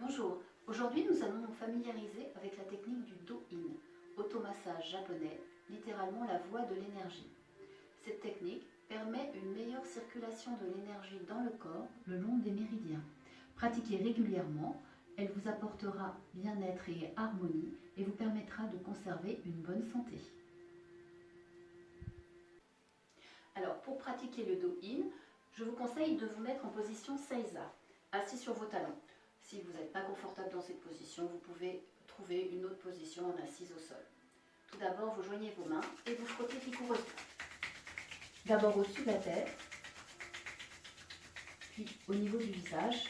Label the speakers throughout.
Speaker 1: Bonjour, aujourd'hui nous allons nous familiariser avec la technique du Do-In, automassage japonais, littéralement la voie de l'énergie. Cette technique permet une meilleure circulation de l'énergie dans le corps le long des méridiens. Pratiquez régulièrement, elle vous apportera bien-être et harmonie et vous permettra de conserver une bonne santé. Alors pour pratiquer le Do-In, je vous conseille de vous mettre en position Seiza, assis sur vos talons. Si vous n'êtes pas confortable dans cette position, vous pouvez trouver une autre position en assise au sol. Tout d'abord, vous joignez vos mains et vous frottez vigoureusement. D'abord au-dessus de la tête, puis au niveau du visage,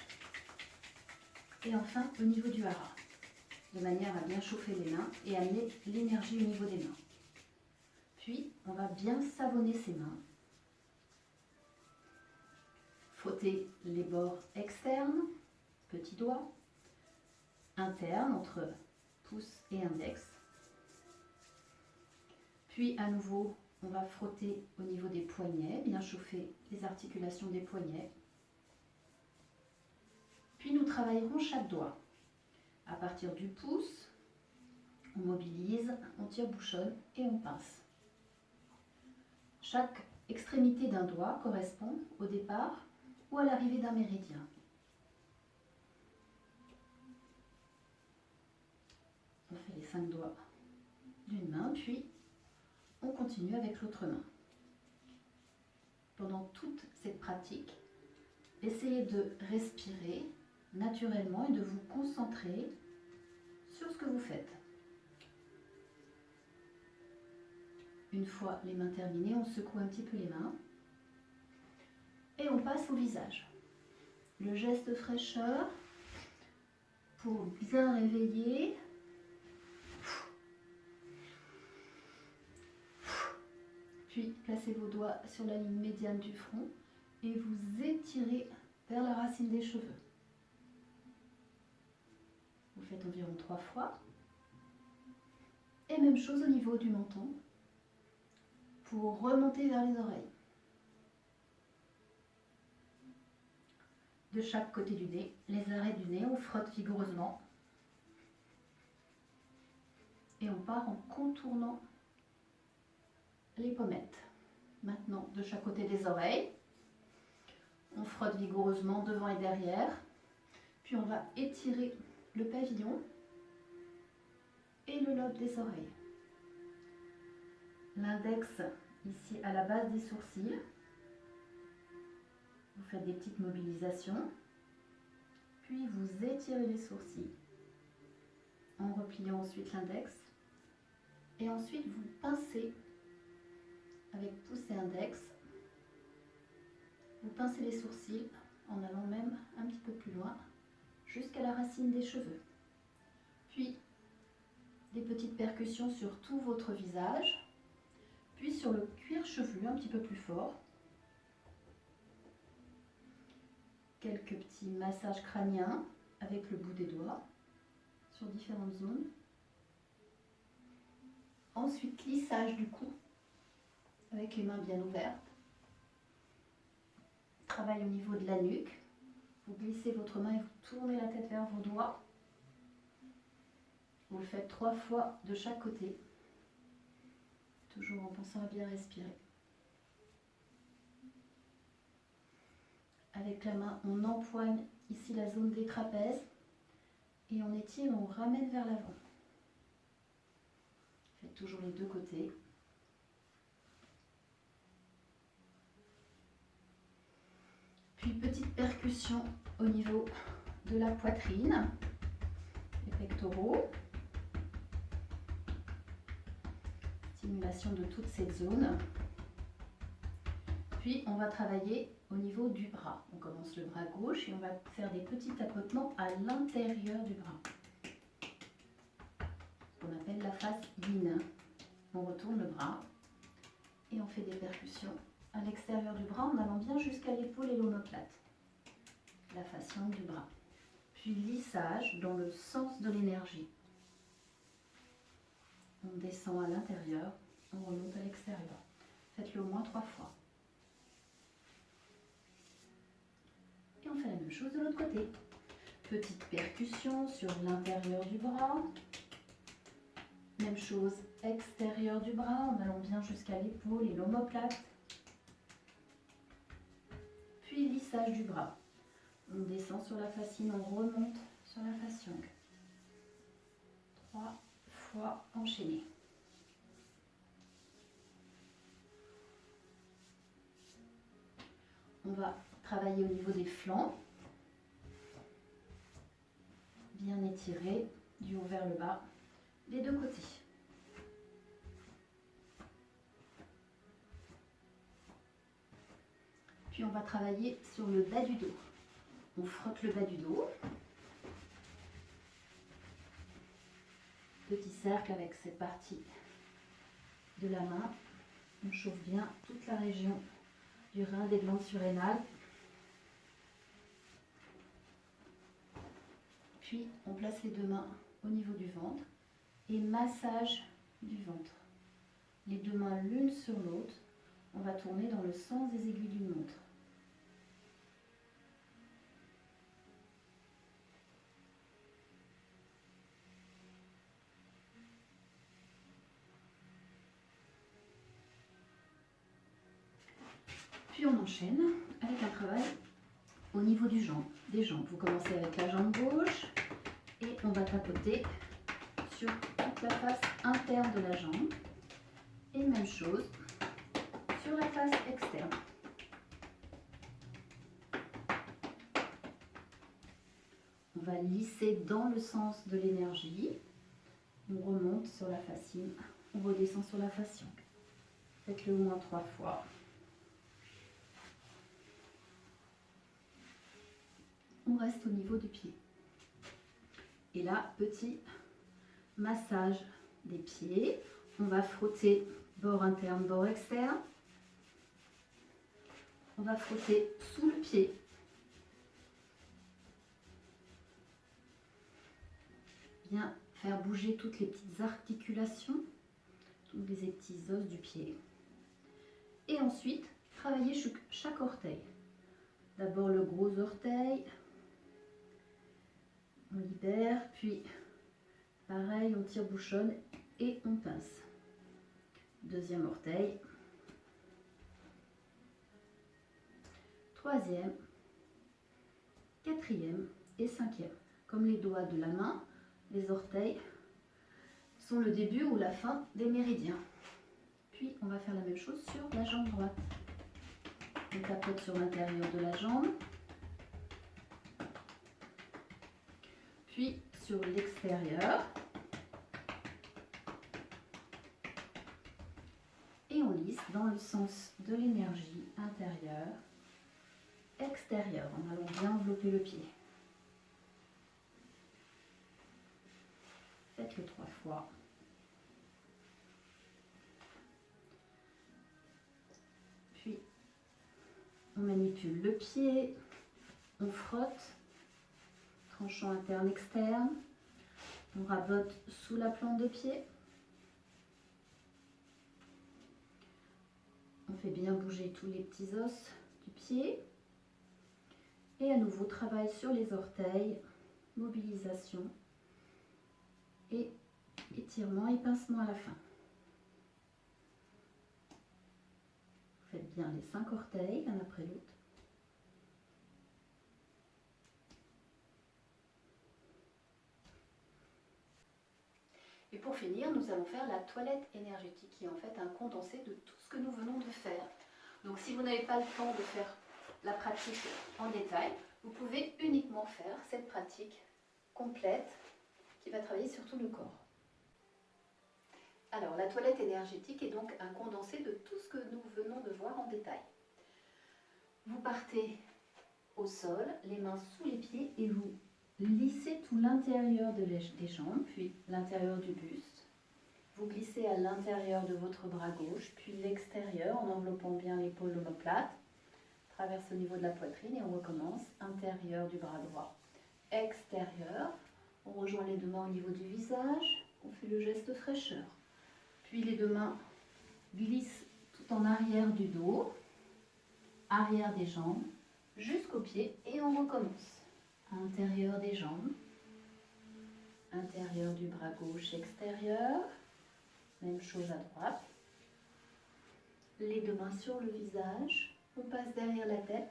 Speaker 1: et enfin au niveau du hara, de manière à bien chauffer les mains et amener l'énergie au niveau des mains. Puis, on va bien savonner ses mains. Frotter les bords externes, petit doigt, interne entre pouce et index. Puis à nouveau, on va frotter au niveau des poignets, bien chauffer les articulations des poignets. Puis nous travaillerons chaque doigt. À partir du pouce, on mobilise, on tire bouchonne et on pince. Chaque extrémité d'un doigt correspond au départ ou à l'arrivée d'un méridien. Cinq doigts d'une main, puis on continue avec l'autre main. Pendant toute cette pratique, essayez de respirer naturellement et de vous concentrer sur ce que vous faites. Une fois les mains terminées, on secoue un petit peu les mains et on passe au visage. Le geste fraîcheur pour bien réveiller Puis placez vos doigts sur la ligne médiane du front et vous étirez vers la racine des cheveux. Vous faites environ trois fois. Et même chose au niveau du menton pour remonter vers les oreilles. De chaque côté du nez, les arrêts du nez, on frotte vigoureusement. Et on part en contournant les pommettes. Maintenant, de chaque côté des oreilles, on frotte vigoureusement devant et derrière. Puis on va étirer le pavillon et le lobe des oreilles. L'index ici à la base des sourcils. Vous faites des petites mobilisations. Puis vous étirez les sourcils en repliant ensuite l'index. Et ensuite vous pincez Vous pincez les sourcils en allant même un petit peu plus loin jusqu'à la racine des cheveux. Puis des petites percussions sur tout votre visage, puis sur le cuir chevelu un petit peu plus fort. Quelques petits massages crâniens avec le bout des doigts sur différentes zones. Ensuite, lissage du cou avec les mains bien ouvertes. Travail au niveau de la nuque. Vous glissez votre main et vous tournez la tête vers vos doigts. Vous le faites trois fois de chaque côté, toujours en pensant à bien respirer. Avec la main, on empoigne ici la zone des trapèzes et on étire, on ramène vers l'avant. Faites toujours les deux côtés. Puis petite percussion au niveau de la poitrine, les pectoraux. Stimulation de toute cette zone. Puis on va travailler au niveau du bras. On commence le bras gauche et on va faire des petits tapotements à l'intérieur du bras. On appelle la face yin. On retourne le bras et on fait des percussions à l'extérieur du bras en allant bien jusqu'à l'épaule et l'omoplate, la longue du bras. Puis lissage dans le sens de l'énergie. On descend à l'intérieur, on remonte à l'extérieur. Faites-le au moins trois fois. Et on fait la même chose de l'autre côté. Petite percussion sur l'intérieur du bras. Même chose, extérieur du bras, en allant bien jusqu'à l'épaule et l'omoplate. Puis du bras. On descend sur la fascine, on remonte sur la fasciole. Trois fois enchaîné. On va travailler au niveau des flancs. Bien étirer du haut vers le bas, les deux côtés. On va travailler sur le bas du dos. On frotte le bas du dos. Petit cercle avec cette partie de la main. On chauffe bien toute la région du rein des glandes surrénales. Puis on place les deux mains au niveau du ventre et massage du ventre. Les deux mains l'une sur l'autre. On va tourner dans le sens des aiguilles d'une montre. On enchaîne avec un travail au niveau du jambe, des jambes. Vous commencez avec la jambe gauche et on va tapoter sur toute la face interne de la jambe. Et même chose sur la face externe. On va lisser dans le sens de l'énergie. On remonte sur la fascine, on redescend sur la fasciole. Faites-le au moins trois fois. on au niveau du pied. Et là, petit massage des pieds. On va frotter bord interne, bord externe. On va frotter sous le pied. Bien faire bouger toutes les petites articulations, tous les petits os du pied. Et ensuite, travailler chaque orteil. D'abord le gros orteil, on libère, puis pareil, on tire bouchonne et on pince. Deuxième orteil. Troisième, quatrième et cinquième. Comme les doigts de la main, les orteils sont le début ou la fin des méridiens. Puis on va faire la même chose sur la jambe droite. On tapote sur l'intérieur de la jambe. Sur l'extérieur. Et on lisse dans le sens de l'énergie intérieure, extérieure, en allant bien envelopper le pied. Faites-le trois fois. Puis, on manipule le pied, on frotte tranchant interne externe. On rabote sous la plante de pied. On fait bien bouger tous les petits os du pied. Et à nouveau, travail sur les orteils, mobilisation et étirement et pincement à la fin. Faites bien les cinq orteils, l'un après l'autre. Et pour finir, nous allons faire la toilette énergétique, qui est en fait un condensé de tout ce que nous venons de faire. Donc si vous n'avez pas le temps de faire la pratique en détail, vous pouvez uniquement faire cette pratique complète qui va travailler sur tout le corps. Alors, la toilette énergétique est donc un condensé de tout ce que nous venons de voir en détail. Vous partez au sol, les mains sous les pieds et vous Lissez tout l'intérieur des jambes, puis l'intérieur du buste. Vous glissez à l'intérieur de votre bras gauche, puis l'extérieur en enveloppant bien l'épaule omoplate. Traverse au niveau de la poitrine et on recommence. Intérieur du bras droit, extérieur. On rejoint les deux mains au niveau du visage. On fait le geste fraîcheur. Puis les deux mains glissent tout en arrière du dos, arrière des jambes, jusqu'au pied et on recommence Intérieur des jambes. Intérieur du bras gauche extérieur. Même chose à droite. Les deux mains sur le visage. On passe derrière la tête.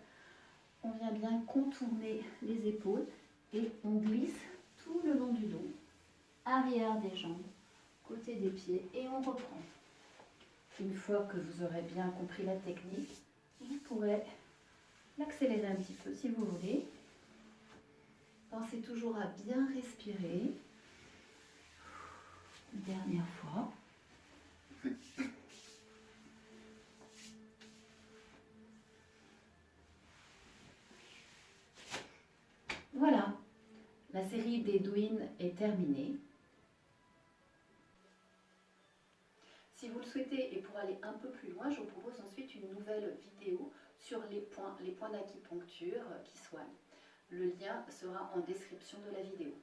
Speaker 1: On vient bien contourner les épaules et on glisse tout le long du dos. Arrière des jambes, côté des pieds et on reprend. Une fois que vous aurez bien compris la technique, vous pourrez l'accélérer un petit peu si vous voulez. Pensez toujours à bien respirer. Dernière fois. Voilà, la série des douines est terminée. Si vous le souhaitez et pour aller un peu plus loin, je vous propose ensuite une nouvelle vidéo sur les points, les points d'acupuncture qui soignent. Le lien sera en description de la vidéo.